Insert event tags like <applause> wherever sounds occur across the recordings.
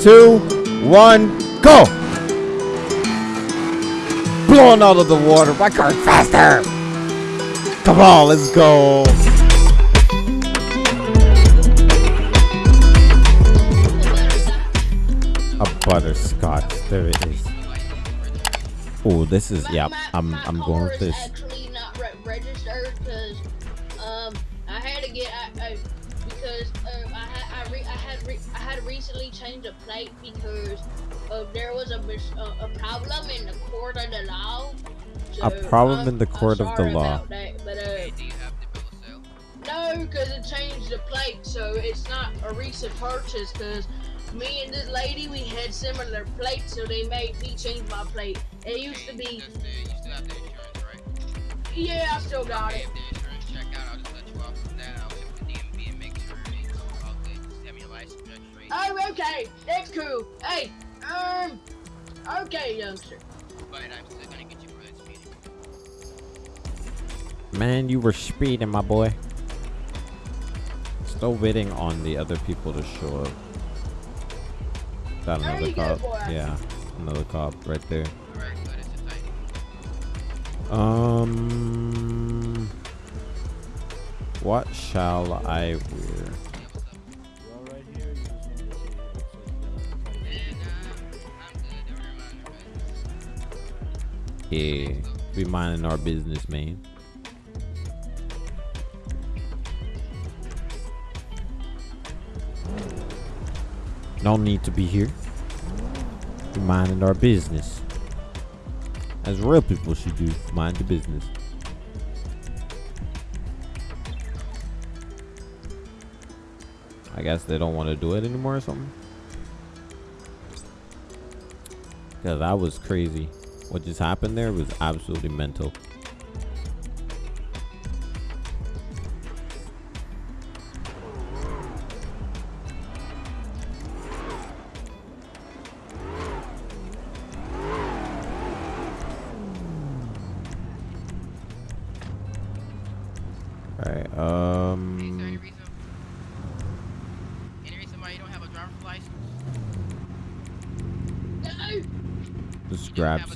two, one, go! Blowing out of the water. My car faster! Come on, let's go. A butterscotch. There it is. Oh, this is yeah. I'm I'm going with this. I had recently changed the plate because uh, there was a mis- uh, a problem in the court of the law. A problem I'm- in the I'm court of the law. that, but uh, Hey, do you have the bill of sale? no, because it changed the plate, so it's not a recent purchase. Because me and this lady, we had similar plates, so they made me change my plate. It used to be, that's you still have the insurance, right? yeah, I still got Okay, it. Oh, okay, that's cool. Hey, um, okay, youngster. But I'm still gonna get you for that speeding. Man, you were speeding, my boy. Still waiting on the other people to show up. Got There another cop. Yeah, another cop right there. Alright, good. It's a tight. Um, what shall I wear? Yeah, be minding our business, man. No need to be here. Be minding our business. As real people should do, mind the business. I guess they don't want to do it anymore or something. Because that was crazy. What just happened there was absolutely mental.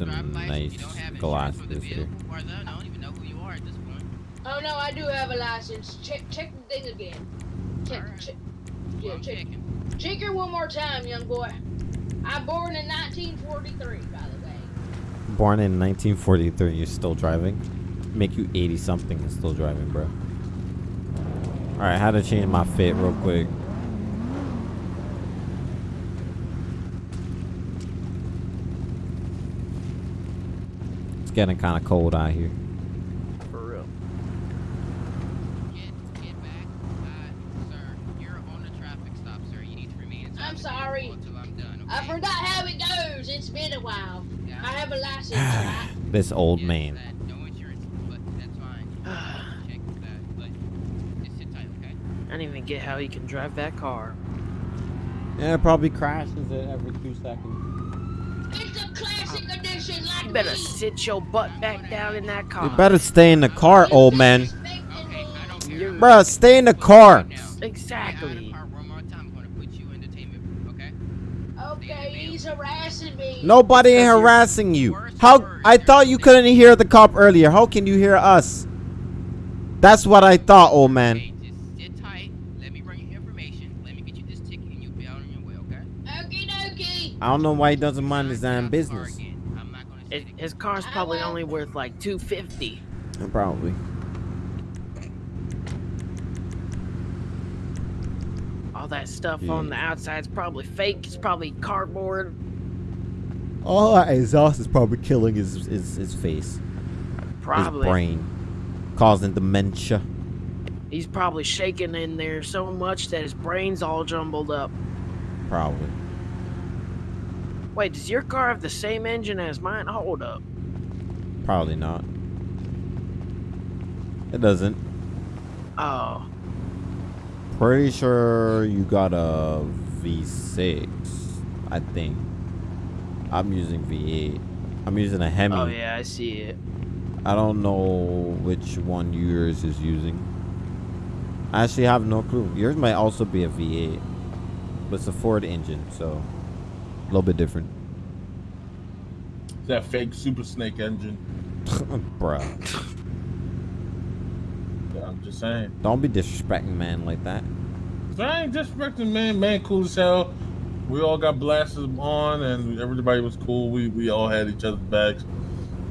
Are nice this point. oh no, I do have a license. Check, check the thing again. Check, Alright. check, yeah, I'm check. checking. Check it one more time, young boy. I'm born in 1943, by the way. Born in 1943, you're still driving? Make you 80 something and still driving, bro. Alright, how to change my fit real quick. It's getting kind of cold out here. For real. Get, get back. Uh, sir, you're on the traffic stop, sir. You need to remain inside I'm sorry. until I'm done, I forgot how it goes. It's been a while. Yeah, I have a license, <sighs> right? This old yes, man. that- no insurance, but that's fine. <sighs> Check that, but just sit tight, okay? I don't even get how you can drive that car. Yeah, it probably crashes it every two seconds. It's a classic edition, like You better sit your butt back down in that car. You better stay in the car, old man. Okay, I don't care. You're- Bruh, stay in the car. Now, Get out of Exactly. the car one more time. I'm gonna put you in detainment, okay? Okay, he's harassing me. Nobody Because you're harassing you. How I thought you couldn't hear the cop earlier. How can you hear us? That's what I thought, old man. Hey, just sit tight. Let me bring you information. Let me get you this ticket, and you'll be out on your way, okay? Okie dokie. I don't know why he doesn't mind his Not damn get out business. again. I'm not gonna It, his car's probably only worth like 250. Probably. All that stuff Yeah. on the outside's probably fake. It's probably cardboard. All that exhaust is probably killing his his, his face, Probably. his brain, causing dementia. He's probably shaking in there so much that his brain's all jumbled up. Probably. Wait, does your car have the same engine as mine? Hold up. Probably not. It doesn't. Oh, Pretty sure you got a V6. I think. I'm using V8. I'm using a Hemi. oh yeah, I see it. I don't know which one yours is using. I actually have no clue. Yours might also be a V8, but it's a Ford engine, so little bit different. That fake Super Snake engine. <laughs> Bruh, Yeah, I'm just saying. don't be disrespecting man like that. I ain't disrespecting man. Man, cool as hell. We all got blasters on, and everybody was cool. We we all had each other's backs.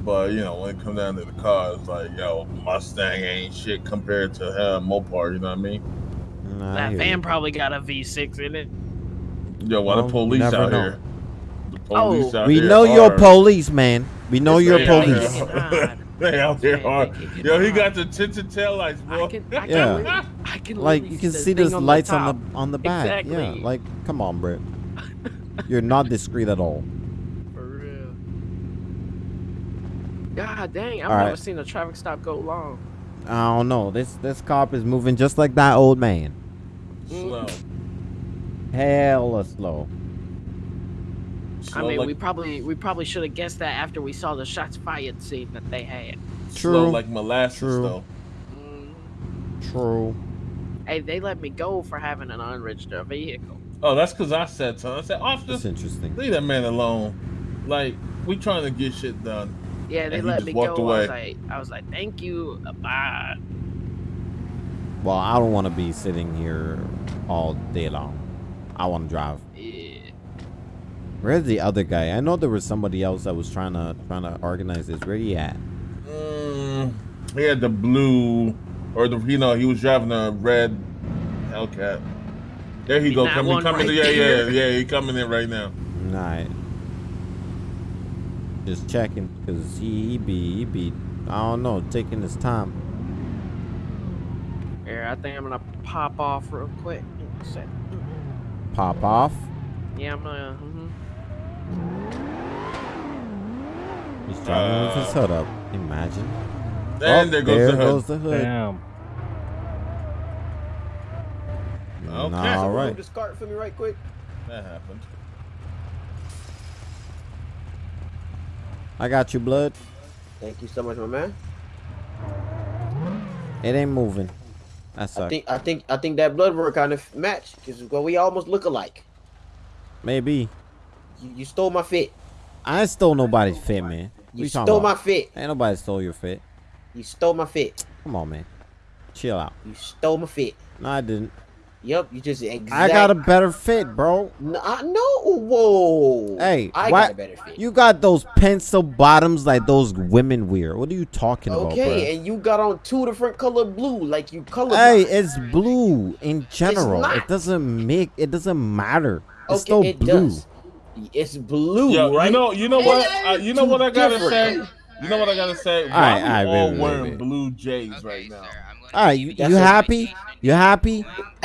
But you know, when it come down to the car, it's like, yo, Mustang ain't shit compared to uh, Mopar. You know what I mean? Nah, That hear van you. probably got a V6 in it. Yo, why Well, the police out know. here? The police Oh. out We here know you're hard. police, man. We know Yes, you're they are. police. They out here Man, hard. Yo, he got the tinted taillights, bro. I can, I can, Yeah. really- I can Like you can see thing those on lights on the on the back. Yeah, like come on, bro. <laughs> You're not discreet at all. For real. God dang, I've All never right. seen a traffic stop go long. I don't know. This this cop is moving just like that old man. Mm. Slow. Hella slow. Slow I mean, like, we probably we probably should have guessed that after we saw the shots fired scene that they had. True. slow like molasses, True. though. Mm-hmm. True. Hey, they let me go for having an unregistered vehicle. Oh, that's because I said so. I said, officer, That's interesting. leave that man alone. Like, we trying to get shit done. Yeah, they And let me walked go. I was away. like, I was like, thank you, bye. Well, I don't want to be sitting here all day long. I want to drive. Yeah. Where's the other guy? I know there was somebody else that was trying to trying to organize this. Where he at? Mm, he had the blue, or the you know he was driving a red Hellcat. There he See, go, coming, coming. right yeah, yeah, yeah. He coming in right now. Right. Just checking, cause he, he be he be I don't know taking his time. Here, I think I'm gonna pop off real quick. Pop off. Yeah, I'm gonna. He's driving with his hood up. Imagine. And Oh, there goes there the hood. goes the hood. Damn. Okay. Nah, all right. Move this cart for me right quick. That happened. I got you, blood. Thank you so much, my man. It ain't moving. That I think I think I think that blood work kind of match because well, we almost look alike. Maybe. You, you stole my fit. I ain't stole nobody's fit, man. You you stole my fit. Ain't nobody stole your fit. You stole my fit. Come on, man. Chill out. You stole my fit. No, I didn't. Yep, you just exact. I got a better fit, bro. No, I know. Whoa. Hey, I why- got a better fit. You got those pencil bottoms like those women wear. What are you talking okay, about, Okay, and you got on two different color blue, like you color. Hey, it's blue in general. It doesn't make. It doesn't matter. It's okay, still it blue. does. It's blue, Yo, right? you know, you know what? Uh, you know what I gotta different. say. You know what I gotta say. Alright, we alright, all wait, wait, wearing wait. blue Jays Okay, right now? sir, All right, you, you happy? You happy? <laughs>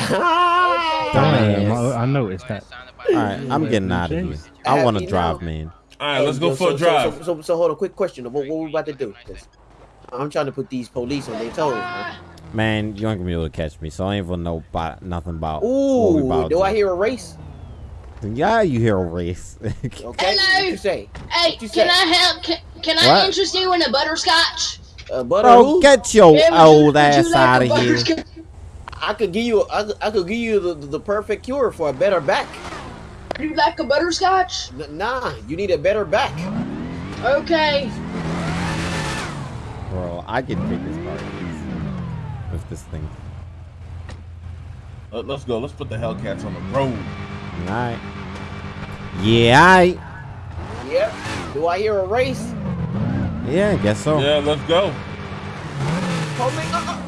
Damn, I, I noticed that. All right, I'm getting out of here. I want to drive, now? man. All right, let's go yo, for a drive. So, so, so, so hold on, quick question. What, what we about to do? 'Cause I'm trying to put these police on their toes, man. Man, you ain't gonna be able to catch me, so I ain't even know about nothing about. what we Ooh, about do to I hear a race? Yeah, you hear a race. <laughs> Okay, Hello. what you say? Hey, you can say? I help? Can, can I interest you in a butterscotch? Uh, butter Bro, who? get your Yeah, would you- old would you ass like out a of here. I could give you, I, could- I could give you the, the, the perfect cure for a better back. You like a butterscotch? N- nah, you need a better back. Okay. Bro, I can take this car with this thing. Let, us go. Let's put the Hellcats on the road. Alright. Yeah, I. Yep. Do I hear a race? Yeah, I guess so. Yeah, let's go. Hold me. Uh-uh. Uh, uh.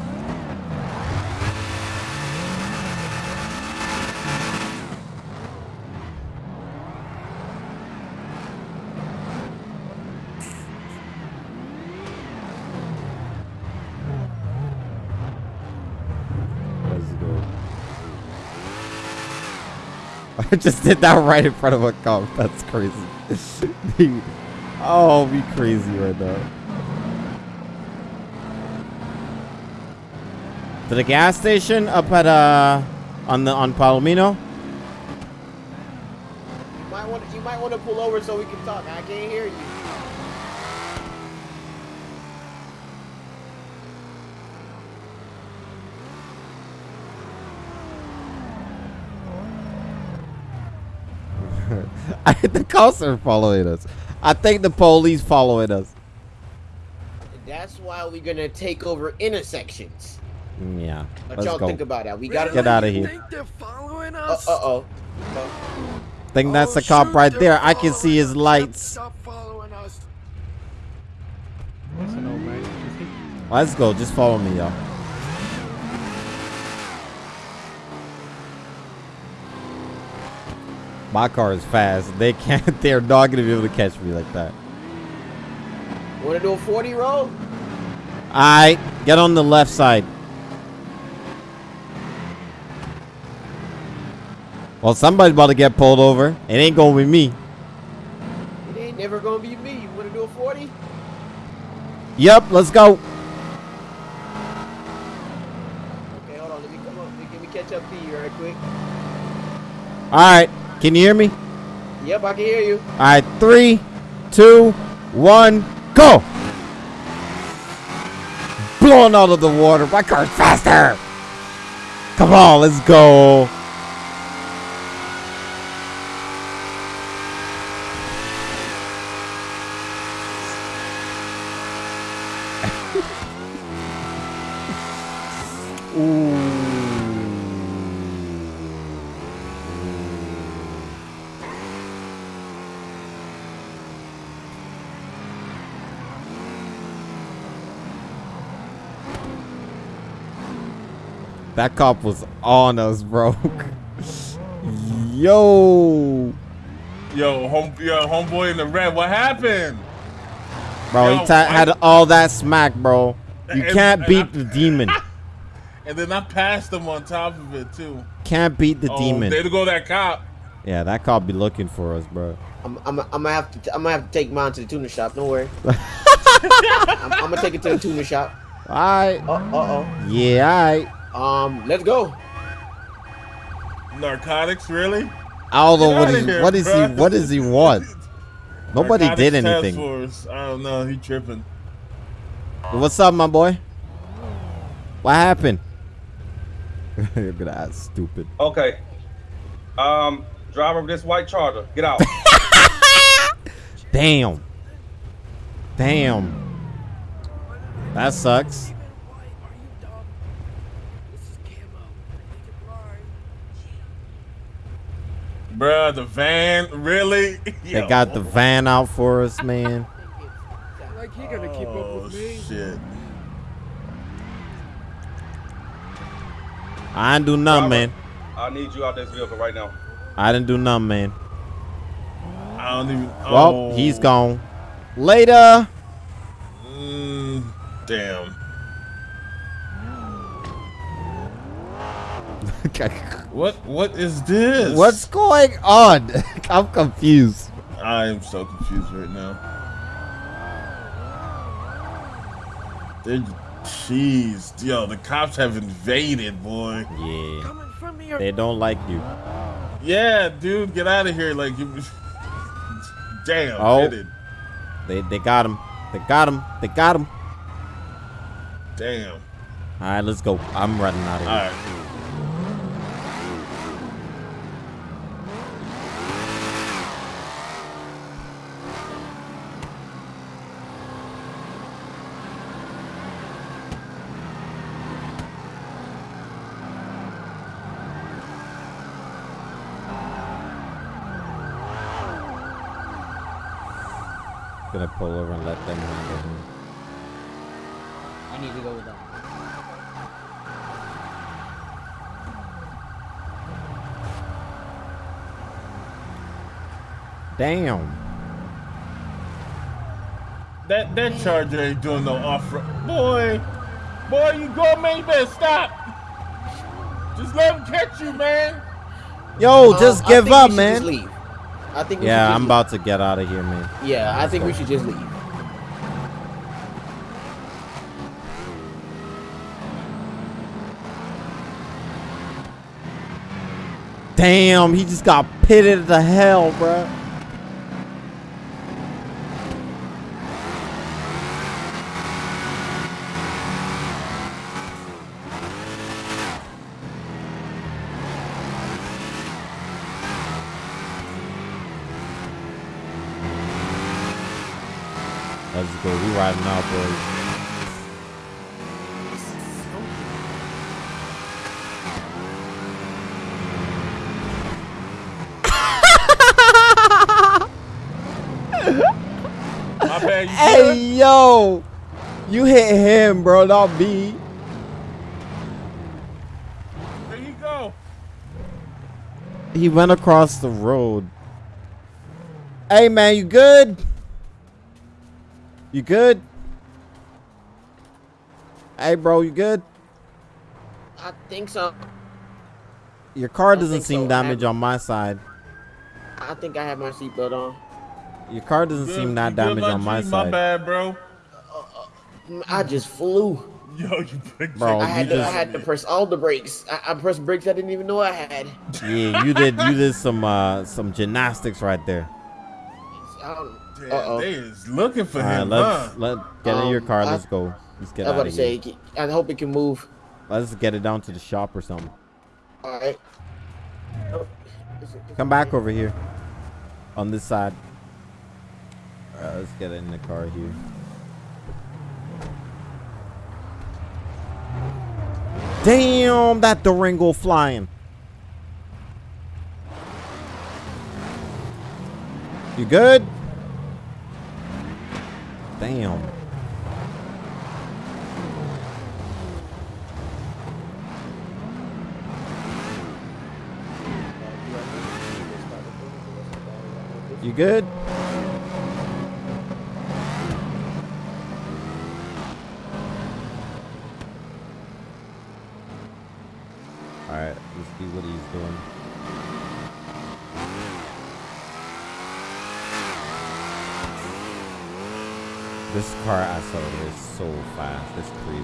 Let's go. I <laughs> just did that right in front of a cop. That's crazy. <laughs> Oh, be crazy right now. To the gas station up at uh on the on Palomino. You might want, you might want to pull over so we can talk. I can't hear you. <laughs> I think the cops are following us. I think the police following us. That's why we're gonna take over intersections. Mm, Yeah. What Let's y'all go. think about that? We gotta Get outta here. Think they're following Uh us? oh. think that's Oh, the cop shoot, right there. I can see his lights. Stop following us. Let's go. Just follow me, y'all. My car is fast. They can't. <laughs> They're not gonna be able to catch me like that. Wanna do a 40 roll? All right, get on the left side. Well, somebody's about to get pulled over. It ain't gonna be me. It ain't never gonna be me. You wanna do a 40? Yep, let's go. Okay, hold on. Let me come up. Let me catch up to you right quick. All right, can you hear me? Yep, I can hear you. All right, three, two, one, go. Blowing out of the water. My car's faster. Come on, let's go. That cop was on us, bro. Yo. Yo, home, yo, homeboy in the red. What happened? Bro, Yo, he I- had all that smack, bro. You And- can't and beat I- the demon. <laughs> And then I passed him on top of it too. Can't beat the oh, demon. There to go that cop. Yeah, that cop be looking for us, bro. I'm, I'm, I'm gonna have to. I'm gonna have to take mine to the tuner shop. Don't worry. <laughs> I'm, I'm gonna take it to the tuner shop. All right. Uh, uh Yeah, all right. Um, let's go. Narcotics, really? I don't know Get what he here, what is he what does he want? <laughs> Nobody Narcotics did anything. force. I don't know. He tripping. What's up, my boy? What happened? <laughs> You're gonna act stupid. Okay. Um, driver of this white charger, get out. <laughs> Damn. Damn. That sucks. Bruh, the van, really? <laughs> They got the van out for us, man. Like he gonna keep up Oh, with me. shit. I didn't do nothing, man. I need you out this vehicle right now. I didn't do nothing, man. I don't even. Well, oh, he's gone. Later. Mm, damn. <laughs> What? What is this? What's going on? <laughs> I'm confused. I am so confused right now. They, jeez, yo, the cops have invaded, boy. Yeah. Coming from me. or- They don't like you. Yeah, dude, get out of here! Like, you, <laughs> damn, Oh. hit. They they got him. They got him. They got him. Damn. All right, let's go. I'm running out of here. right. Gonna pull over and let them handle him. I need to go with that. Damn. That that charger ain't doing no off road. Boy, boy, you go, man. You better stop. Just let him catch you, man. Yo, Um, just I give up, man. Just leave. I think. We Yeah, just I'm leave. about to get out of here, man. Yeah, I think we should just leave. Damn, he just got pitted to hell, bruh. Let's go. We riding out, boys. Bad. Hey, good? yo. You hit him, bro, not me. There you go. He went across the road. Hey, man, you good? You good? Hey, bro, you good? I think so. Your car doesn't seem so. damaged I- on my side. I think I have my seatbelt on. Your car doesn't Good- seem you that damaged on my G? side. My bad, bro. Mm, I just flew. Yo, you big Bro, I you had to, I had to press all the brakes. I, I pressed brakes I didn't even know I had. Yeah, you did. You did some uh some gymnastics right there. I don't, Damn, Uh-oh. they is looking for All right, him, let's huh? let get in your Um, car. Let's go. Let's get I was out about of to here. say, I hope it can move. Let's get it down to the shop or something. All right. Oh, is it- is Come back over here. On this side. Alright, let's get it in the car here. Damn, that Durango flying. You good? Damn. You good? Alright, let's see what he's doing. This car accelerator is so fast. It's crazy.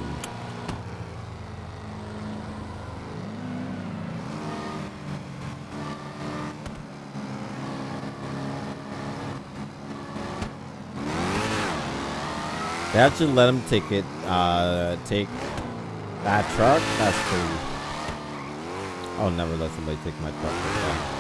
They actually let him take it, uh, take that truck? That's crazy. I'll never let somebody take my truck like that.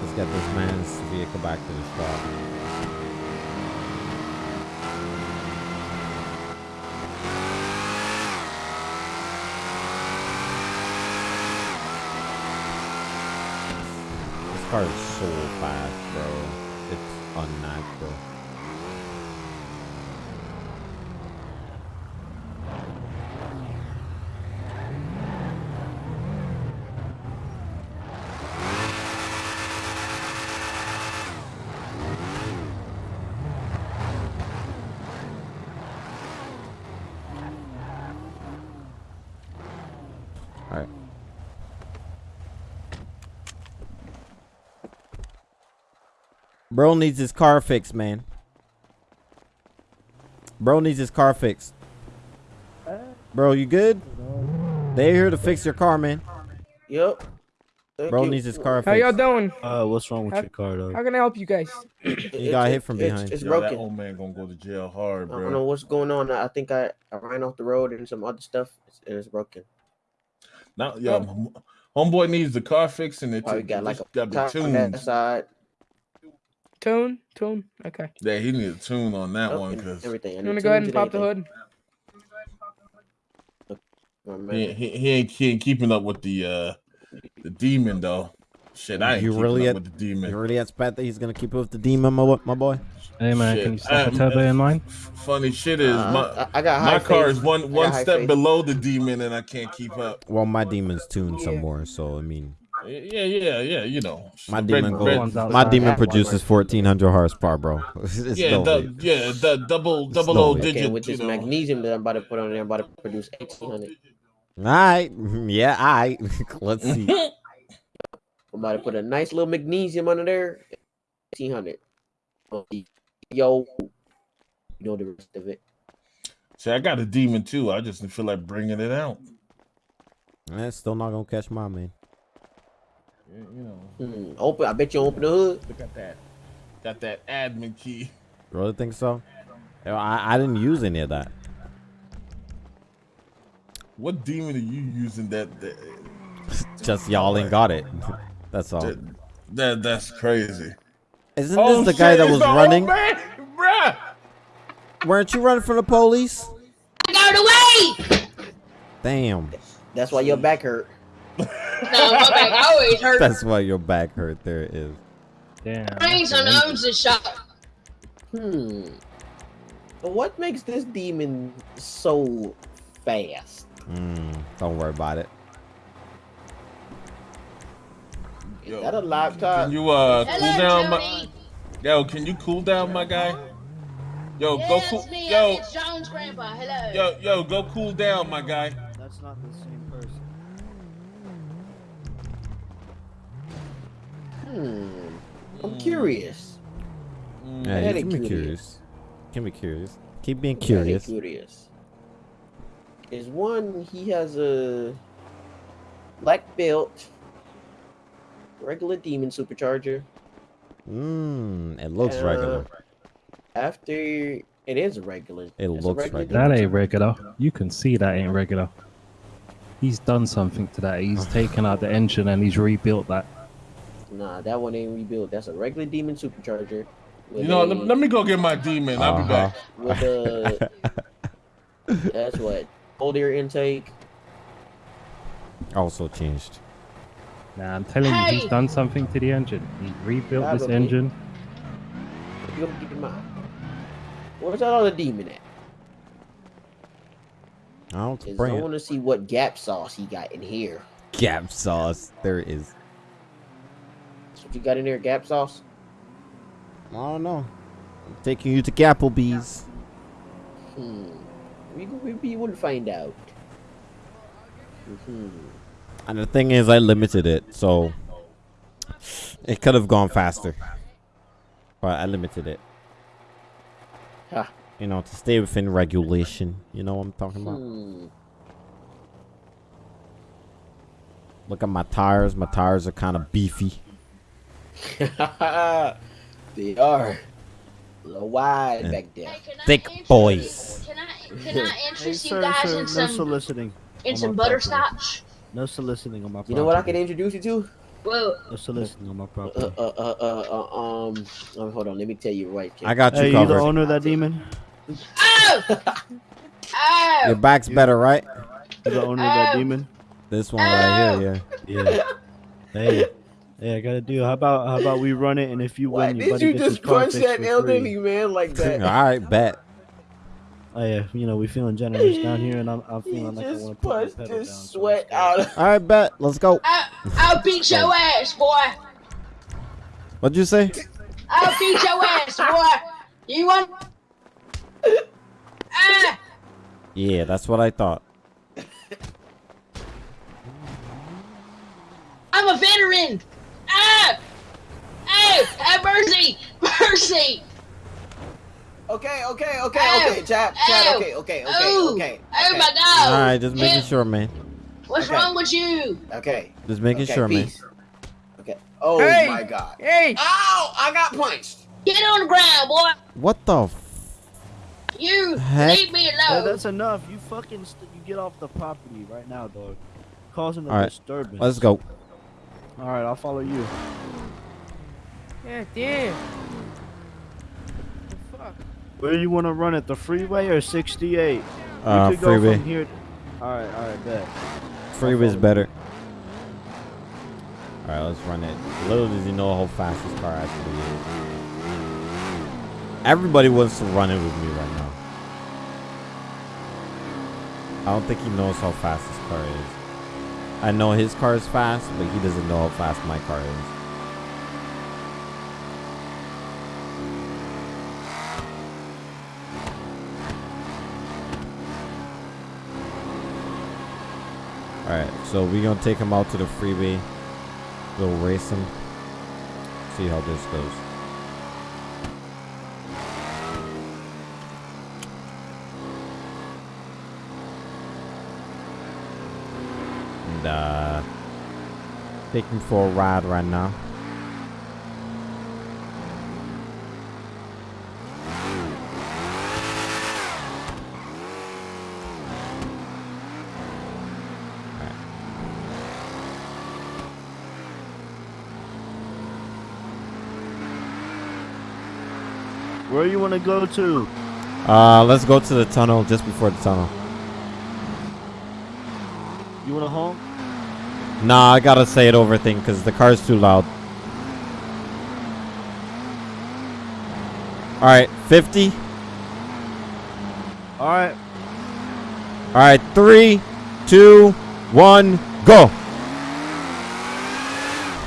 Let's get this vehicle back to the shop. This car is so fast, bro. It's unnatural. Alright. Bro needs his car fixed, man. Bro needs his car fixed. Bro, you good? They here to fix your car, man. Yep. Thank Bro you. needs his car fixed. How y'all doing? Uh, what's wrong with How- your car, though? How can I help you guys? you got hit from it's- behind. It's, Yo, that broken. old man gonna go to jail hard, bro. I don't bro. know what's going on. I think I, I ran off the road and some other stuff, and it's broken. Now, yo, m- homeboy needs the car fixed and it Probably got like a got be on that side. Tune, tune. Okay. Yeah, he needs a tune on that Up one and because everything. You want to go ahead and pop the hood? Oh, man. he, he, he ain't he ain't keeping up with the uh the demon though. Shit, I ain't You keeping really up had- with the demon. You demon. really expect that he's gonna keep up with the demon, my, my boy? Hey, man, Shit, can you stop turbo in mine? Funny shit is Uh, my I, I got high my car faith. is one one step faith. below the demon and I can't keep up. Well, my demon's tuned some more, so I mean, Yeah, yeah, yeah. You know, my demon red- go, ones my demon produces 1400 horsepower, bro. <laughs> it's yeah, the, yeah, the double It's double no O big. Okay, digit. with this know. magnesium that I'm about to put on there, I'm about to produce 1800. All right, <laughs> yeah, all right. <laughs> Let's see. I'm about to put a nice little magnesium under there. 1800. Yo, you know the rest of it. See, I got a demon too. I just feel like bringing it out. That's still not gonna catch my man. Yeah, You know, Hmm, open. I bet you open the hood. look at that. Got that admin key. Really think so? I, I didn't use any of that. What demon are you using that? that, <laughs> Just y'all ain't got it. <laughs> That's all. that, that that's crazy. Isn't Oh, this the guy shit, that was running? man, bruh. Weren't you running from the police? I got away. Damn. That's why your back hurt. <laughs> No, my back always hurt. That's why your back hurt. There it is. Damn. Brains on owns the shop. Hmm. What makes this demon so fast? Mm, don't worry about it. Is Yo, that a laptop? Can you uh cool Hello, down, my, yo? Can you cool down, my guy? Yo, Yeah, go cool, me. yo, It's Jones' grandpa. Hello. yo, yo, go cool down, my guy. Hmm. I'm curious. Yeah, Very you can be curious. curious. Can be curious. Keep being Very curious. Curious. Is one he has a black belt, regular demon supercharger. Mmm, it looks Uh, regular. After it is a regular. It it's looks regular regular. That ain't regular. You can see that ain't regular. He's done something to that. He's <sighs> taken out the engine and he's rebuilt that. Nah, that one ain't rebuilt. That's a regular demon supercharger. with You know, a- let, let me go get my demon. I'll be Uh-huh. back. with a <laughs> that's what cold air intake. Also changed. Nah, I'm telling you, he's done something to the engine. He rebuilt this Probably. engine. You gotta keep in mind. Where's that other demon at? I don't 'Cause I want to see what gap sauce he got in here. Gap sauce. There it is. What you got in there, gap sauce. I don't know. I'm taking you to Gapplebee's. Hmm. We we, we will find out. Hmm. And the thing is, I limited it, so it could have gone faster. But I limited it. Ha. You know, to stay within regulation. You know what I'm talking about? Hmm. Look at my tires. My tires are kind of beefy. <laughs> they are. A little wide Yeah. back there. Hey, Thick interest- boys. Can I can I <laughs> Hey, interest you guys sir, in no some soliciting. in some my property. butterscotch? No soliciting on my property. You know what I can introduce you to? Whoa. No soliciting on my Uh, property. uh, uh, uh, uh, um, um, hold on. Let me tell you right. I got you hey, you the owner of that demon? Oh! <laughs> oh! Your back's better, right? You the owner of that Oh. demon? This one right here, yeah. Yeah. hey, hey, I got a deal. How about how about we run it and if you Why win, your did buddy you gets his just car punch fixed that for elderly free. man like <laughs> that? All right, bet. Oh yeah, you know we feeling generous down here, and I'm, I'm He feeling like I want to put my punched pedal down. his so sweat out. of- All right, bet. Let's go. I'll, I'll beat your ass, boy. What'd you say? I'll beat your ass, boy. You want? <laughs> Ah! Yeah, that's what I thought. I'm a veteran. Ah! Hey, have mercy, mercy. Okay, okay, okay, Ow. okay, chap, Ow. chap, okay, okay, okay, oh, okay, Oh okay, my God. All right, just making Him- sure, man. What's Okay. wrong with you? okay. Just making okay, sure, man. Okay. Oh Hey. my god. Hey, Ow! I got punched. Get on the ground, boy. What the? F- You Heck. leave me Hey, alone. that's enough. You fucking you get off the property right now, dog. Causing a All right, disturbance. Let's go. All right, I'll follow you. yeah, damn. The fuck? Where do you want to run it? The freeway or 68? Uh, we could go freeway. from here. All right, all right, bet. Freeway's better. All right, let's run it. Little does he know how fast this car actually is. Everybody wants to run it with me right now. I don't think he knows how fast this car is. I know his car is fast, but he doesn't know how fast my car is. Alright, so we're gonna take him out to the freeway. We'll race him. See how this goes. take me for a ride right now. Where you want to go to? Uh, let's go to the tunnel just before the tunnel. You want to home? Nah, I gotta say it over thing because the car's too loud. All right, 50. All right. All right, three, two, one, go. <laughs>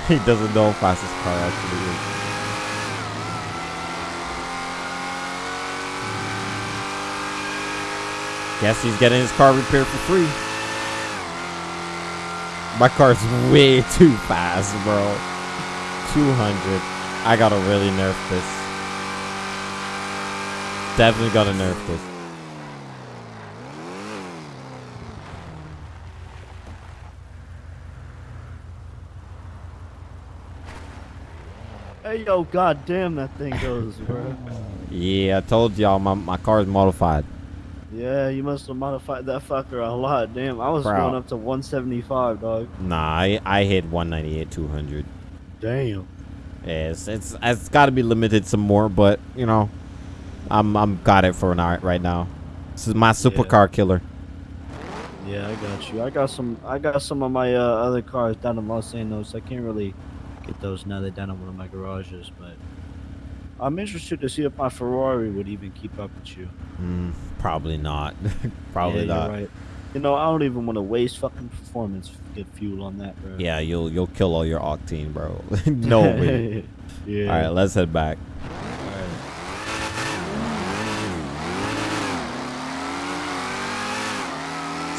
He doesn't know how fast his car actually is. Guess he's getting his car repaired for free. My car's way too fast, bro. 200. I gotta really nerf this. Definitely gotta nerf this. Hey yo, god damn that thing goes, bro. Yeah, I told y'all my, my car's modified. Yeah, you must have modified that fucker a lot. Damn, I was Bro. going up to 175, dog. Nah, I, I hit 198, 200. Damn. Yeah, it's it's, it's got to be limited some more, but you know, I'm I'm got it for now right now. This is my supercar killer. Yeah, I got you. I got some. I got some of my uh, other cars down in Los Angeles. I can't really get those now. They're down in one of my garages, but I'm interested to see if my Ferrari would even keep up with you. Mm, probably not. <laughs> probably yeah, not. Right. You know, I don't even want to waste fucking performance get fuel on that, bro. Yeah, you'll you'll kill all your octane, bro. <laughs> <laughs> no way. Yeah. All right, let's head back.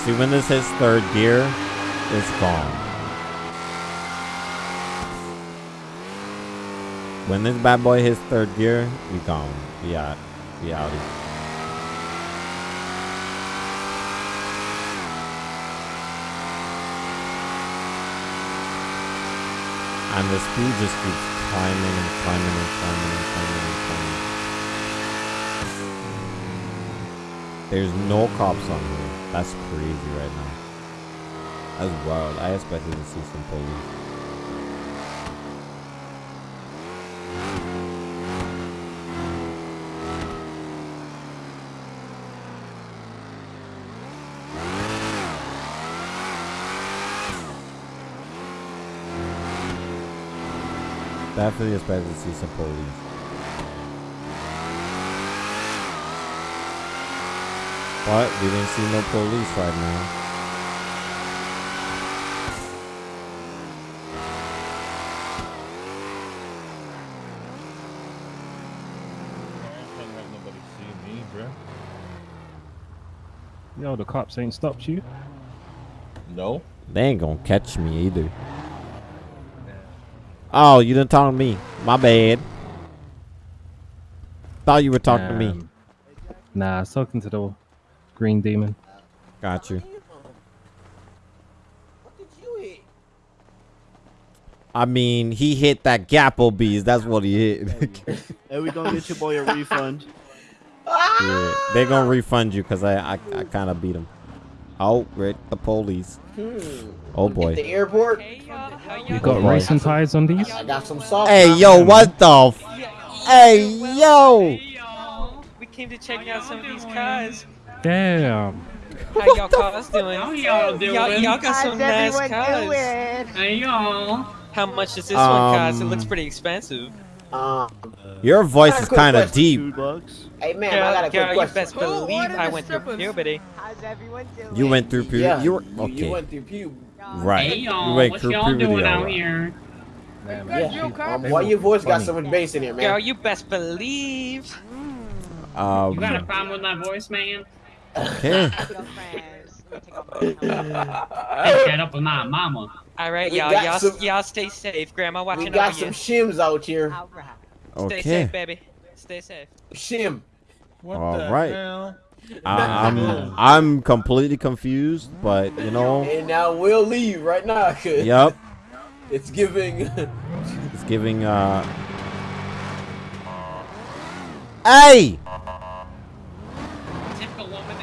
See, when this hits third gear, it's gone. When this bad boy hits third gear, we gone. We out. We outie. And the speed just keeps climbing and climbing and climbing and climbing and climbing. There's no cops on here. That's crazy right now. That's wild. I expected to see some police. Definitely expected to see some police. But we didn't see no police right now. Yo, the cops ain't stopped you. No. They ain't gonna catch me either. Oh, you didn't talk to me. My bad. Thought you were talking to me. Um, Nah, I was talking to the green demon. Got you. I mean, he hit that Gapplebees. That's what he hit. <laughs> Hey, we gonna get your boy a refund. yeah, they gonna refund you because I I, I kind of beat him. Oh, Rick, the police. Oh At the boy. airport. You got boy. racing tires on these? I got some soft. Hey, top. yo, what the? F- hey, yo. We came to check out some of these cars. Damn. How y'all cars doing? How y'all doing? Y'all, y'all got some How's nice everyone cars. doing? Hey, y'all. How much does this one cost? It looks Um, pretty expensive. Uh, Your voice is kind of deep. Hey, man, girl, I got a girl, quick you question. best believe I went through puberty. How's everyone doing? You went through puberty. Yeah, you were okay. You went through pube. Right. Hey, you y'all. went What through y'all puberty. doing out alright. here? Yeah. Um, why your voice got so much bass in here, man? Girl, you best believe. Um, You got a problem with my voice, man? okay. Take that up with my mama. All right, y'all, got y'all, some- y'all stay safe. Grandma watching We got some you. shims out here. Stay Okay. safe, baby. Stay safe. Shim. All right. I, I'm I'm completely confused, but you know, And now we'll leave right now, cause Yup. it's giving. it's giving. uh Hey!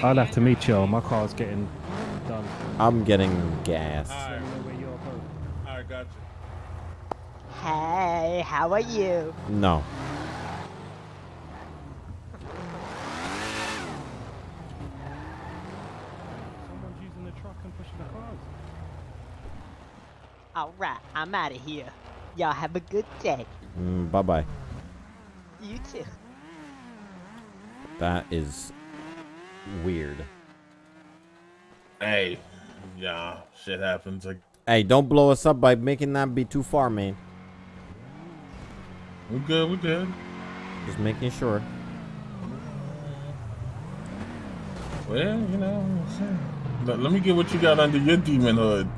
I'll have to meet you. My car's getting done. I'm getting gas. Alright, got you. Hey, how are you? No. pushing the cars. Alright, I'm out of here. Y'all have a good day. Mm, bye bye. You too. That is weird. Hey, yeah, shit happens. Like, hey, don't blow us up by making that be too far, man. We're good, we're good. Just making sure. Well, you know, let, let me get what you got under your demon hood.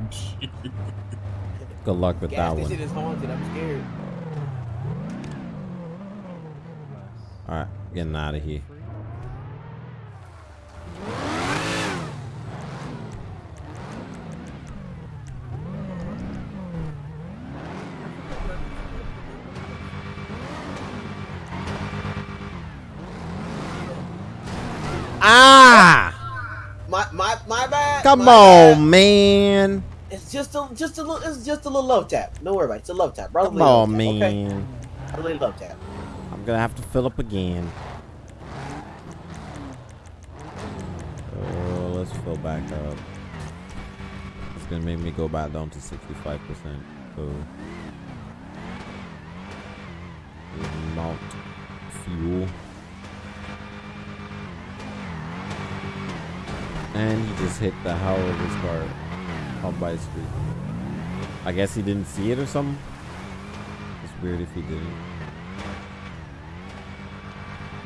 Good luck with Gas that station one. is haunted. I'm scared. All right, getting out of here. Ah! My my my bad. Come my on, bad. man. It's just a just a little. It's just a little love tap. Don't worry about it. It's a love tap. Brotherly Come love on, tap, okay? man. Brotherly love tap. I'm gonna have to fill up again. Oh, let's fill back up. It's gonna make me go back down to 65%. So, mount fuel. And he just hit the hell of his car out by the street. I guess he didn't see it or something. It's weird if he didn't.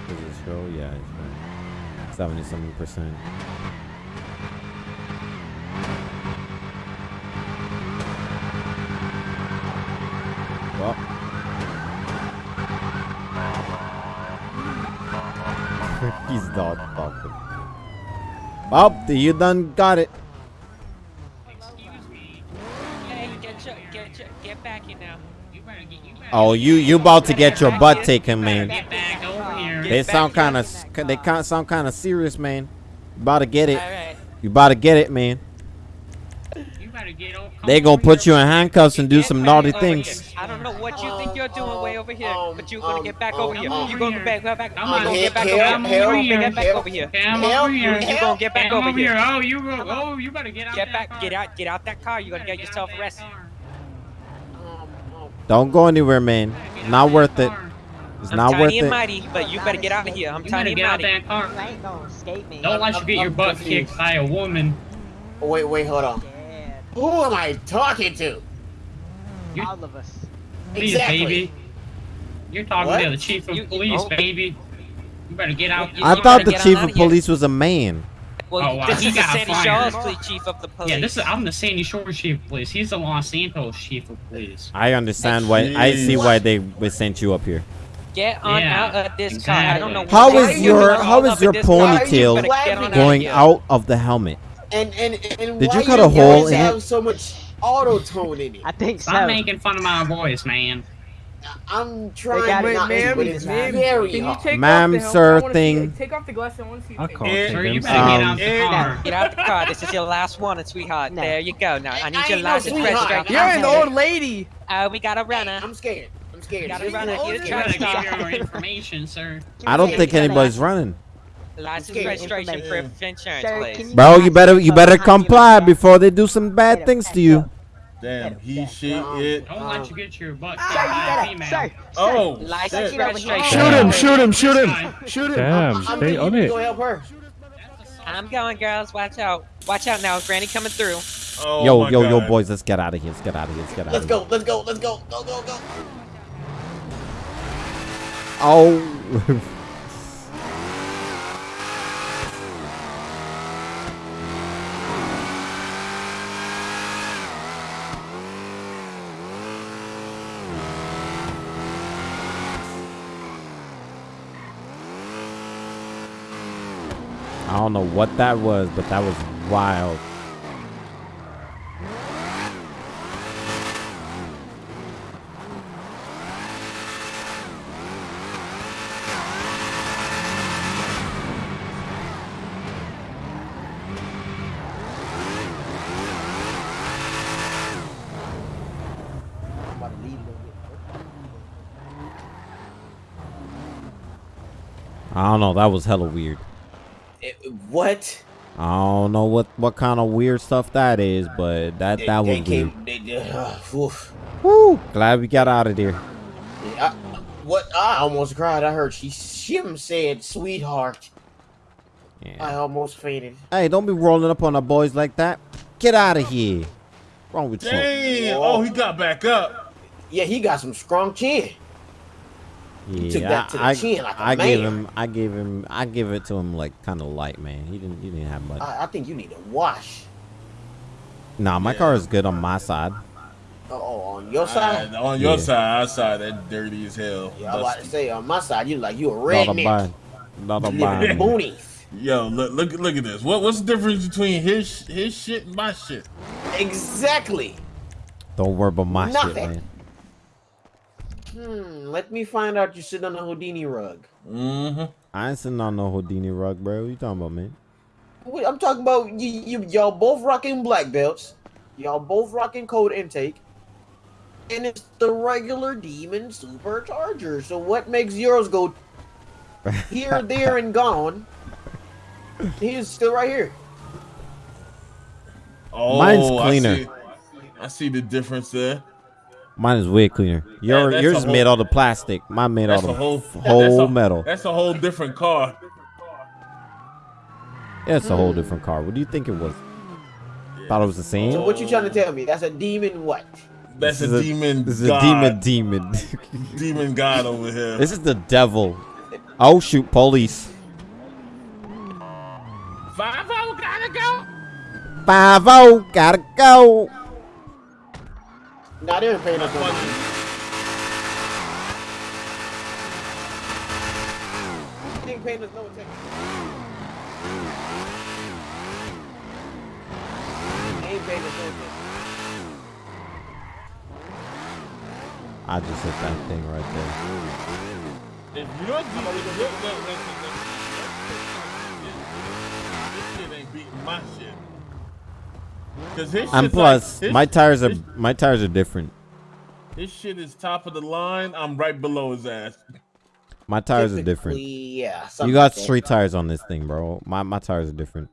Does it show? Yeah, it's showing. 77 percent. Well. He's not talking. Well, you done got it. Hey, get your, get your, get back here now. You better get, you better Oh, you you about to get your butt taken, man. get back over here. They sound kind of they sound kind of serious, man. You about to get it. You about to get it, man. You better get on. They gonna put you in handcuffs and do some naughty things. here. I don't know what you think you're doing way over here, but you're um, gonna get back over here. You're gonna get back, back, back. Come You're gonna get back over here. help, You're gonna help, get back over here. Come Help, over here. You're gonna get back over over here. here. Oh, you go. Oh, you better get out Get back, get out, get out that car. You're gonna get yourself arrested. Don't go anywhere, man. Not worth it. It's I'm not worth tiny and it. mighty, but you better get out of here. I'm You tiny and get out mighty. that car. Ain't gonna escape me. Don't let you get your butt kicked by a woman. Wait, wait, hold on. Who am I talking to? All of us. Please, Exactly. baby. You're talking What? to the chief of You- police, oh. baby. You better get out. I You thought the chief of of police was a man. Well, Oh, wow. this He is the Sandy fired. Shaw's police chief of the police. Yeah, this is. I'm the Sandy Shores chief of police. He's the Los Santos chief of police. I understand why. I see why they they sent you up here. Get on Yeah, out of this car. I don't know what How they is do your all how up is in your this. You ponytail better get on out of going out of the helmet? And and and Did why you cut a hole voice in have it? so much auto tone in it? I think so. I'm making fun of my voice, man. I'm trying got to it not, ma'am, but it's ma'am, very Can you hard. take Ma'am, off the helmet? sir, I wanna see thing. it. Take off the glasses. I want to see. I your face. It- Sir, you them. better get Um, out the it- car. Get out the car. This is your last warning, sweetheart. No. There you go. Now I need I your ain't no license sweetheart. registration. You're an Okay. old lady. Uh, we got a runner. I'm scared. I'm scared. Gotta She's run an it. old Get You lady. better truck give your information, sir. I don't think anybody's running. License scared. registration, Yeah. insurance, Sir, please. you Bro, you better you better comply before they do some bad things to you. Damn, he, Yeah, she, yeah. it. Don't let you get your butt Ah, kicked by a female. sir. Oh, License shit. registration. Shoot him! Shoot him! Shoot him! Shoot him! Damn, I'm stay on it. Go help her. I'm going, girls. Watch out. Watch out now. Granny coming through. Oh Yo, my yo, yo, boys, let's get out of here. Let's get out of here. Let's get out Let's of here. go. Let's go. Let's go. Go go go. Oh. <laughs> don't know what that was, but that was wild. I don't know. That was hella weird. Get- What? I don't know what what kind of weird stuff that is, but that They- that they was weird. they- uh, oof. Woo! Glad we got out of there. I- what I almost cried. I heard she Shim said, "Sweetheart." I almost fainted. Hey, don't be rolling up on our boys like that. Get out of here. wrong with you? Damn. Oh, he got back up. Yeah, he got some strong chin. Yeah, took that to the I, chin like a I gave him, I gave him, I give it to him like kind of light, man. He didn't, he didn't have much. I, I think you need to wash. nah, my car is good on my side. Oh, on your side. Uh, on your Yeah. side, our side, that dirty as hell. Yeah, I was about to say on my side, you like you a Not a redneck. buy, not a You buy. live in the boonies. Yo, look, look, look at this. What, what's the difference between his his shit and my shit? Exactly. Don't worry about my shit, man. Hmm. Let me find out you're sitting on a Houdini rug. Mm-hmm. I ain't sitting on no Houdini rug, bro. What you talking about, man? Wait, I'm talking about you, you. Y'all both rocking black belts. Y'all both rocking code intake. And it's the regular demon supercharger. So what makes yours go <laughs> here, there, and gone? He's still right here. Oh, Mine's I cleaner. see- I see, the difference there. Mine is way cleaner. Your that's yours is whole- made out of plastic. Mine made That's out of whole whole that's a- metal. That's a whole different car. Yeah, it's a whole different car. What do you think it was? Thought it was the same. So what you trying to tell me? That's a demon what? That's This a is demon. This is god. a demon, demon. <laughs> demon god over here. this is the devil. Oh shoot, police. Five oh gotta go. Five oh, gotta go. Nah, they ain't paying us no money. They ain't us no attention. They ain't paying us no attention. I just hit that thing right there. If you're if. This shit ain't beating my shit. Cause his And plus, like, his- my tires are his- my tires are different. His shit is top of the line. I'm right below his ass. My tires are different. Yeah, You got like that. tires on this thing, bro. My my tires are different.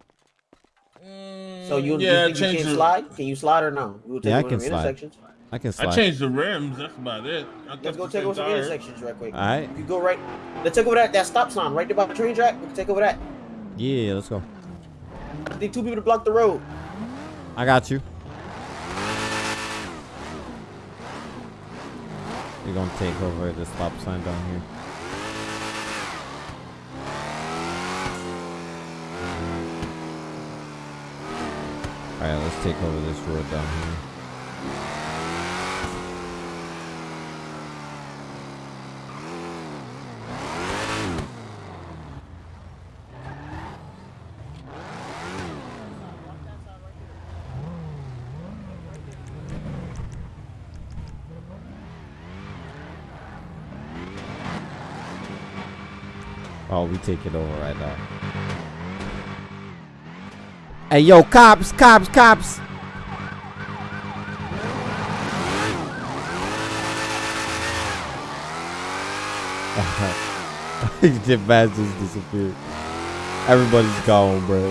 Mm, so you, Yeah, you you can the- slide? Can you slide or no? We'll take Yeah, I can slide. I can slide. I changed the rims. That's about it. I Let's go take over some tire. intersections right quick. Alright. You go right. Let's take over that that stop sign right there by the train track. We can take over that. Yeah, let's go. I need two people to block the road. I got you. We're gonna take over the stop sign down here. Alright, let's take over this road down here. Oh, we take it over right now. Hey, yo, cops, cops, cops. <laughs> the Bass just disappeared. Everybody's gone, bro.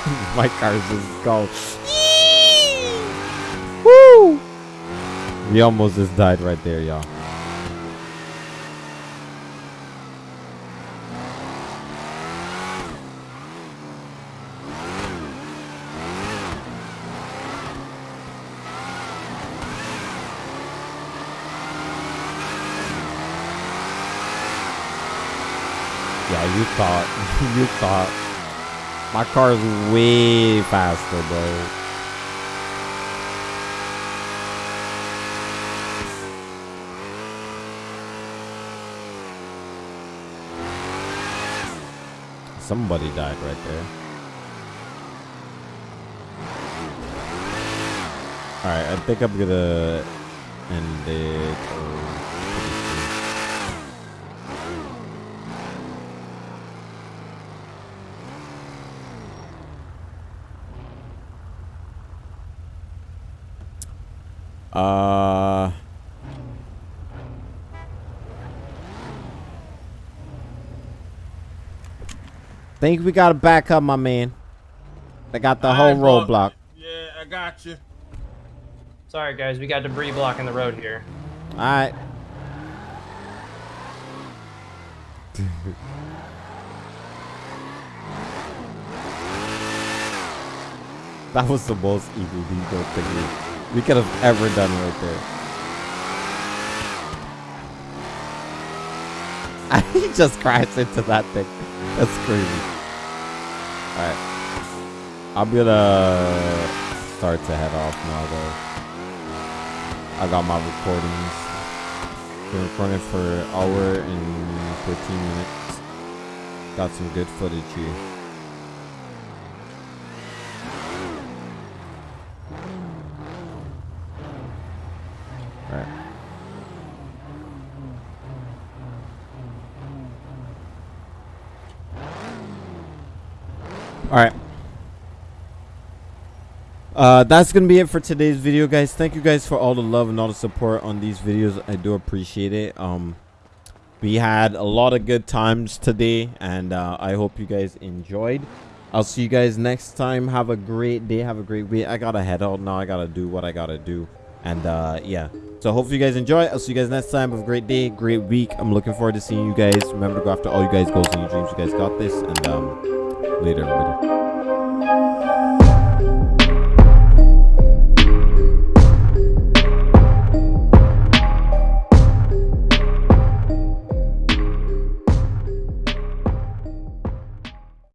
<laughs> My car's just gone. Woo! We almost just died right there, y'all. Yeah, you thought. <laughs> you thought. My car is way faster, bro. Somebody died right there. Alright, I think I'm gonna end it. Uh Think we gotta back up, my man. They got the whole Alright, bro. roadblock. Yeah, I got you. Sorry, guys. We got debris blocking the road here. All right. <laughs> that was the most evil legal thing we, we could have ever done right there. <laughs> he just crashed into that thing. That's crazy. Alright. I'm gonna start to head off now though. I got my recordings. Been recording for an hour and 14 minutes. Got some good footage here. Alright. Alright. Uh, that's gonna be it for today's video guys. Thank you guys for all the love and all the support on these videos. I do appreciate it. Um we had a lot of good times today and uh, i hope you guys enjoyed. I'll see you guys next time. Have a great day. Have a great week. I gotta head out now. I gotta do what i gotta do. And uh yeah. So hopefully you guys enjoy. I'll see you guys next time. Have a great day. Great week. I'm looking forward to seeing you guys. Remember to go after all you guys goals and your dreams. You guys got this. And um later everybody